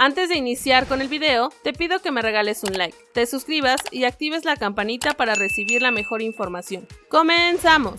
Antes de iniciar con el video, te pido que me regales un like, te suscribas y actives la campanita para recibir la mejor información. ¡Comenzamos!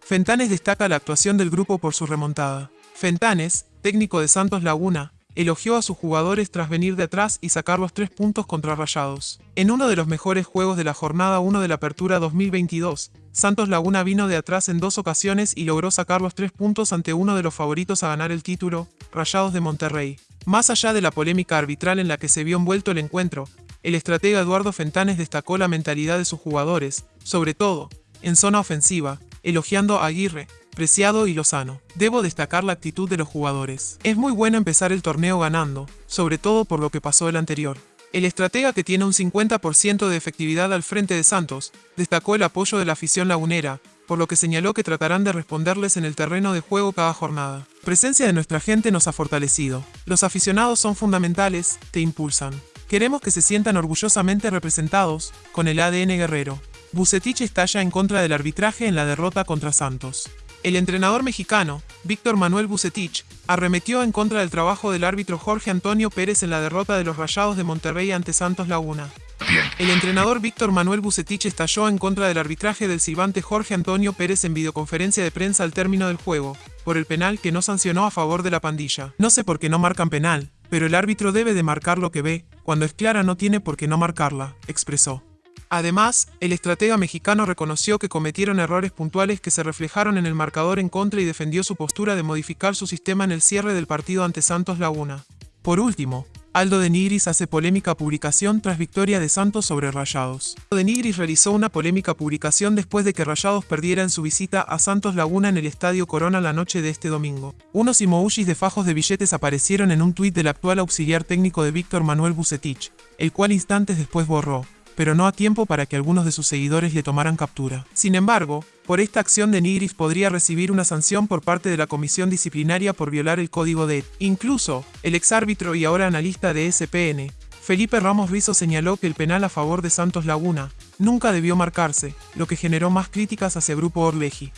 Fentanes destaca la actuación del grupo por su remontada. Fentanes, técnico de Santos Laguna, elogió a sus jugadores tras venir de atrás y sacar los tres puntos contra Rayados. En uno de los mejores juegos de la jornada 1 de la Apertura 2022, Santos Laguna vino de atrás en dos ocasiones y logró sacar los tres puntos ante uno de los favoritos a ganar el título, Rayados de Monterrey. Más allá de la polémica arbitral en la que se vio envuelto el encuentro, el estratega Eduardo Fentanes destacó la mentalidad de sus jugadores, sobre todo, en zona ofensiva, elogiando a Aguirre, Preciado y Lozano. Debo destacar la actitud de los jugadores. Es muy bueno empezar el torneo ganando, sobre todo por lo que pasó el anterior. El estratega que tiene un 50% de efectividad al frente de Santos, destacó el apoyo de la afición lagunera, por lo que señaló que tratarán de responderles en el terreno de juego cada jornada. La presencia de nuestra gente nos ha fortalecido. Los aficionados son fundamentales, te impulsan. Queremos que se sientan orgullosamente representados, con el ADN guerrero. Bucetich estalla en contra del arbitraje en la derrota contra Santos. El entrenador mexicano, Víctor Manuel Bucetich, arremetió en contra del trabajo del árbitro Jorge Antonio Pérez en la derrota de los Rayados de Monterrey ante Santos Laguna. El entrenador Víctor Manuel Bucetich estalló en contra del arbitraje del silbante Jorge Antonio Pérez en videoconferencia de prensa al término del juego, por el penal que no sancionó a favor de la pandilla. No sé por qué no marcan penal, pero el árbitro debe de marcar lo que ve, cuando es clara no tiene por qué no marcarla, expresó. Además, el estratega mexicano reconoció que cometieron errores puntuales que se reflejaron en el marcador en contra y defendió su postura de modificar su sistema en el cierre del partido ante Santos Laguna. Por último, Aldo de Nigris hace polémica publicación tras victoria de Santos sobre Rayados. Aldo de Nigris realizó una polémica publicación después de que Rayados perdiera en su visita a Santos Laguna en el Estadio Corona la noche de este domingo. Unos emojis de fajos de billetes aparecieron en un tuit del actual auxiliar técnico de Víctor Manuel Bucetich, el cual instantes después borró pero no a tiempo para que algunos de sus seguidores le tomaran captura. Sin embargo, por esta acción de Nigris podría recibir una sanción por parte de la comisión disciplinaria por violar el código de Incluso, el exárbitro y ahora analista de SPN, Felipe Ramos Rizo señaló que el penal a favor de Santos Laguna nunca debió marcarse, lo que generó más críticas hacia Grupo Orleji.